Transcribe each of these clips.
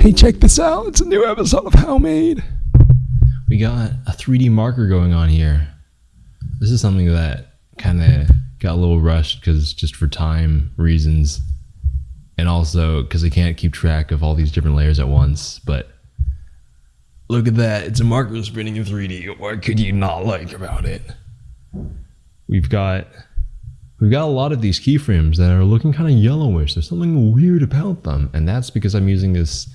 Hey, check this out. It's a new episode of How Made. We got a 3D marker going on here. This is something that kind of got a little rushed because just for time reasons, and also because I can't keep track of all these different layers at once. But look at that! It's a marker spinning in 3D. What could you not like about it? We've got we've got a lot of these keyframes that are looking kind of yellowish. There's something weird about them, and that's because I'm using this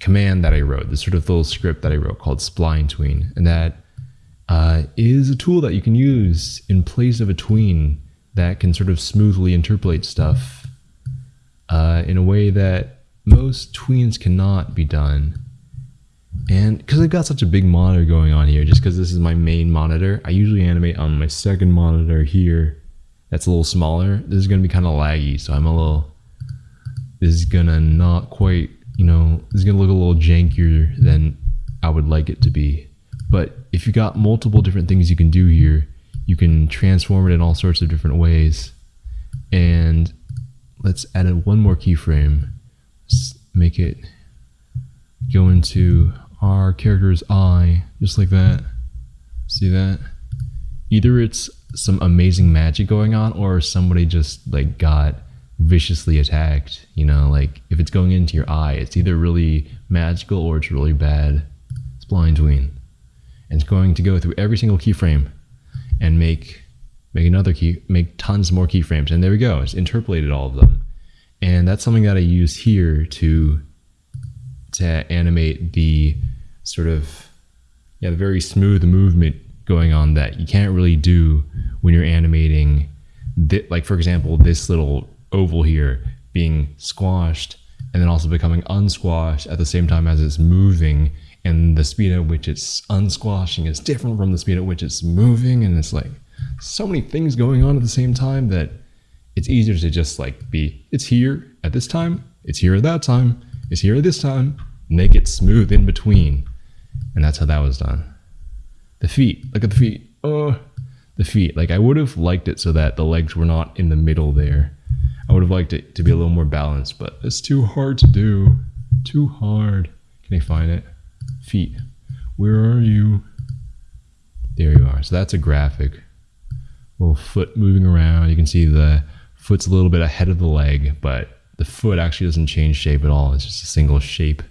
command that I wrote, this sort of little script that I wrote called spline tween, and that uh, is a tool that you can use in place of a tween that can sort of smoothly interpolate stuff uh, in a way that most tweens cannot be done. And because I've got such a big monitor going on here, just because this is my main monitor, I usually animate on my second monitor here. That's a little smaller. This is going to be kind of laggy, so I'm a little. This is gonna not quite you know, it's gonna look a little jankier than I would like it to be. But if you got multiple different things you can do here, you can transform it in all sorts of different ways. And let's add in one more keyframe. Let's make it go into our character's eye, just like that. See that? Either it's some amazing magic going on or somebody just like got viciously attacked. You know, like if it's going into your eye, it's either really magical or it's really bad. It's spline tween. And it's going to go through every single keyframe and make make another key make tons more keyframes. And there we go. It's interpolated all of them. And that's something that I use here to to animate the sort of yeah, the very smooth movement going on that you can't really do when you're animating like for example this little oval here being squashed and then also becoming unsquashed at the same time as it's moving and the speed at which it's unsquashing is different from the speed at which it's moving. And it's like so many things going on at the same time that it's easier to just like be it's here at this time it's here at that time it's here at this time make it smooth in between. And that's how that was done. The feet look at the feet. Oh the feet. Like i would have liked it so that the legs were not in the middle there I would have liked it to be a little more balanced, but it's too hard to do. Too hard. Can I find it? Feet. Where are you? There you are. So that's a graphic. Little foot moving around. You can see the foot's a little bit ahead of the leg, but the foot actually doesn't change shape at all. It's just a single shape.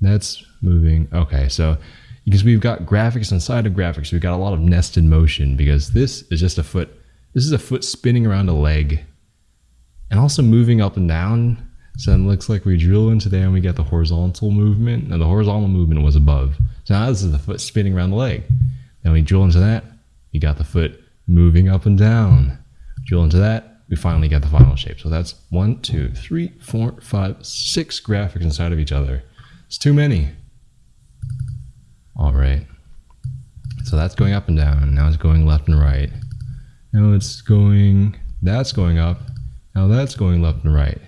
That's moving. Okay, so because we've got graphics inside of graphics, we've got a lot of nested motion because this is just a foot. This is a foot spinning around a leg and also moving up and down. So it looks like we drill into there and we get the horizontal movement. Now the horizontal movement was above. So now this is the foot spinning around the leg. Then we drill into that, we got the foot moving up and down. Drill into that, we finally get the final shape. So that's one, two, three, four, five, six graphics inside of each other. It's too many. All right. So that's going up and down. Now it's going left and right. Now it's going, that's going up. Now that's going left and right.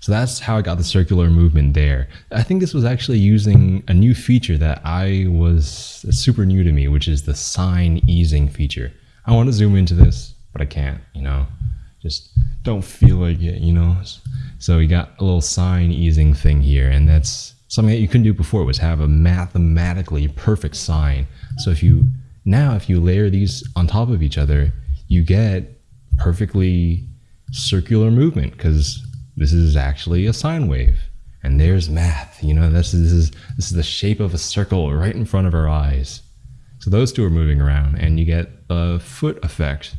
So that's how I got the circular movement there. I think this was actually using a new feature that I was super new to me, which is the sine easing feature. I want to zoom into this, but I can't, you know, just don't feel like it, you know. So we got a little sine easing thing here, and that's something that you couldn't do before was have a mathematically perfect sine. So if you now if you layer these on top of each other, you get perfectly circular movement because this is actually a sine wave. And there's math, you know, this is, this is this is the shape of a circle right in front of our eyes. So those two are moving around and you get a foot effect.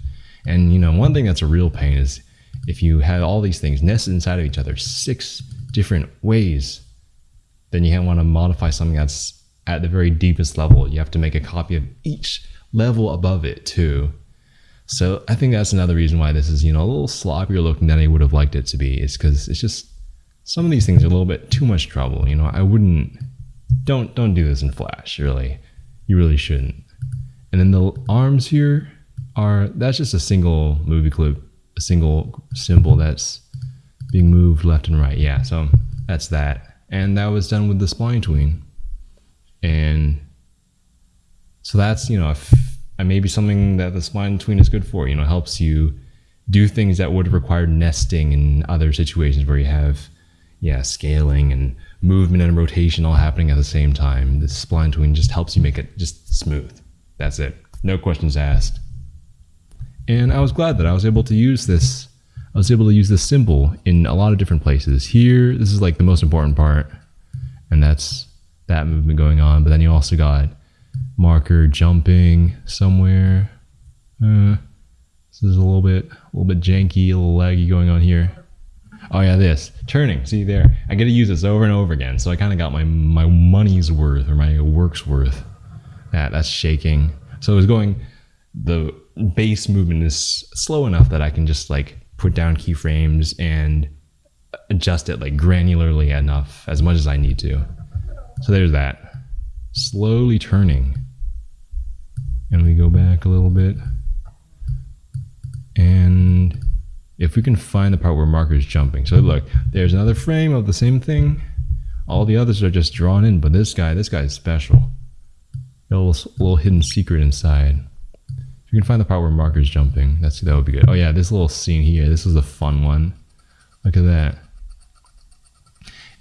And you know, one thing that's a real pain is if you had all these things nested inside of each other six different ways, then you want to modify something that's at the very deepest level. You have to make a copy of each level above it too. So I think that's another reason why this is, you know, a little sloppier looking than I would have liked it to be. Is because it's just some of these things are a little bit too much trouble. You know, I wouldn't don't don't do this in Flash, really. You really shouldn't. And then the arms here are that's just a single movie clip, a single symbol that's being moved left and right. Yeah, so that's that. And that was done with the spline tween. And so that's, you know, a and maybe something that the spline tween is good for. You know, helps you do things that would require nesting in other situations where you have, yeah, scaling and movement and rotation all happening at the same time. The spline tween just helps you make it just smooth. That's it. No questions asked. And I was glad that I was able to use this. I was able to use this symbol in a lot of different places. Here, this is like the most important part, and that's that movement going on. But then you also got marker jumping somewhere. Uh, this is a little bit, a little bit janky, a little laggy going on here. Oh yeah, this turning. See there, I get to use this over and over again. So I kind of got my my money's worth or my work's worth. That that's shaking. So it was going. The base movement is slow enough that I can just like put down keyframes and adjust it like granularly enough as much as I need to. So there's that. Slowly turning. And we go back a little bit. And if we can find the part where marker is jumping. So look, there's another frame of the same thing. All the others are just drawn in, but this guy, this guy is special. A little, little hidden secret inside. If you can find the part where marker is jumping, that's that would be good. Oh yeah, this little scene here, this is a fun one. Look at that.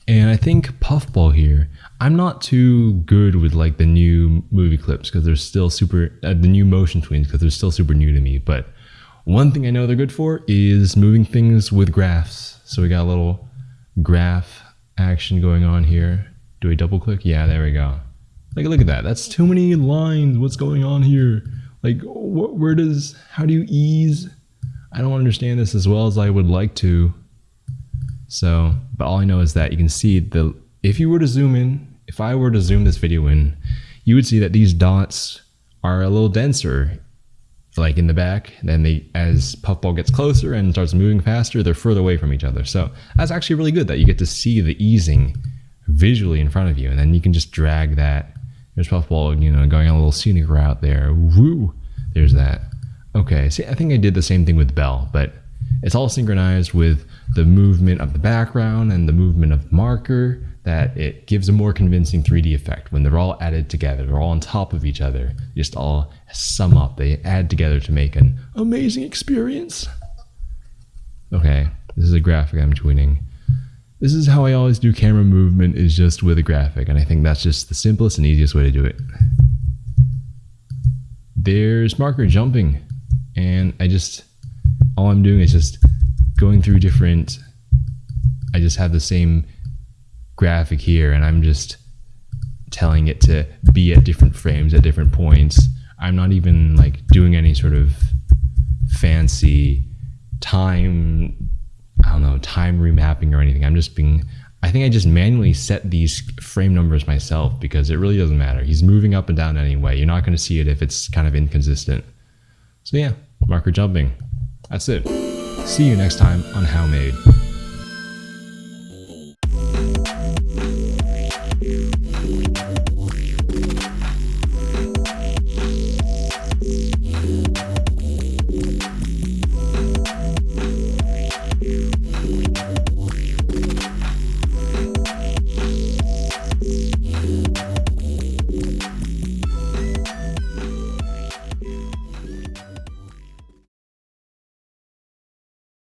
And I think Puffball here, I'm not too good with like the new movie clips because they're still super, uh, the new motion tweens because they're still super new to me. But one thing I know they're good for is moving things with graphs. So we got a little graph action going on here. Do we double click? Yeah, there we go. Like, look at that. That's too many lines. What's going on here? Like, wh where does, how do you ease? I don't understand this as well as I would like to. So, but all I know is that you can see the, if you were to zoom in, if I were to zoom this video in, you would see that these dots are a little denser like in the back. Then they, as puffball gets closer and starts moving faster, they're further away from each other. So that's actually really good that you get to see the easing visually in front of you, and then you can just drag that. There's puffball, you know, going on a little scenic route there. Woo! There's that. Okay, see, I think I did the same thing with Bell, but it's all synchronized with the movement of the background and the movement of the marker that it gives a more convincing 3D effect when they're all added together. They're all on top of each other. Just all sum up. They add together to make an amazing experience. Okay, this is a graphic I'm tweening. This is how I always do camera movement is just with a graphic, and I think that's just the simplest and easiest way to do it. There's marker jumping, and I just, all I'm doing is just going through different, I just have the same graphic here and I'm just telling it to be at different frames at different points. I'm not even like doing any sort of fancy time, I don't know, time remapping or anything. I'm just being, I think I just manually set these frame numbers myself because it really doesn't matter. He's moving up and down anyway. You're not going to see it if it's kind of inconsistent. So yeah, marker jumping. That's it. See you next time on How Made.